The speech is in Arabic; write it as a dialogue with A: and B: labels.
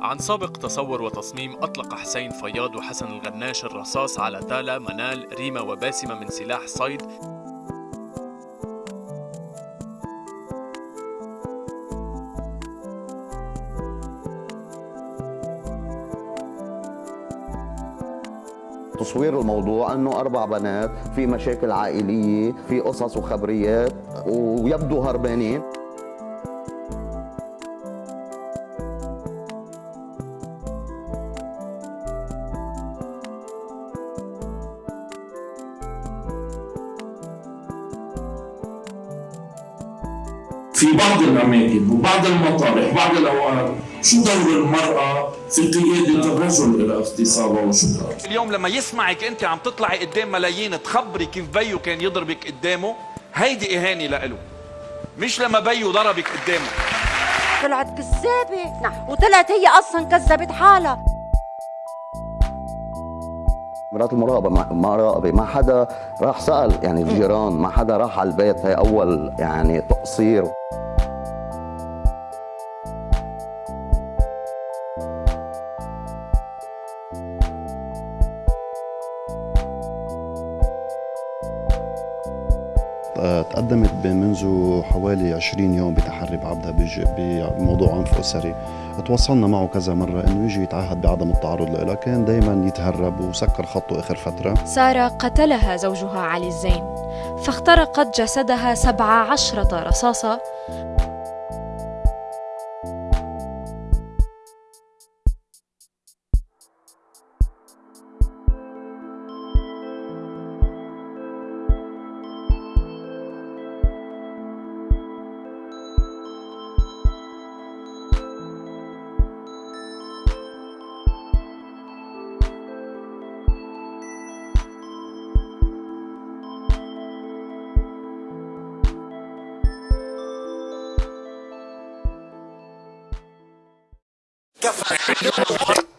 A: عن سابق تصور وتصميم أطلق حسين فياض وحسن الغناش الرصاص على تالا منال ريما وباسمة من سلاح صيد.
B: تصوير الموضوع أنه أربع بنات في مشاكل عائلية في قصص وخبريات ويبدو هربانين.
C: في بعض الأماكن وبعض المطارح وبعض الأوقات. شو دور المرأة في قيادة الرجل إلى اغتصابها وشكرا
D: اليوم لما يسمعك أنت عم تطلعي قدام ملايين تخبري كيف بيو كان يضربك قدامه هيدي إهانة لإله. مش لما بيو ضربك قدامه.
E: طلعت كذابة. نعم. وطلعت هي أصلا كذبت حالها.
B: مرات المراقبة. ما راقبة ما حدا راح سأل. يعني الجيران ما حدا راح على البيت. هي أول يعني تقصير.
F: تقدمت منذ حوالي 20 يوم بتحري بعبدها بموضوع عنف أسري. تواصلنا معه كذا مرة إنه يجي يتعهد بعدم التعرض لها كان دايما يتهرب وسكر خطه آخر فترة.
G: سارة قتلها زوجها علي الزين فاخترقت جسدها سبع عشرة رصاصة
H: discover.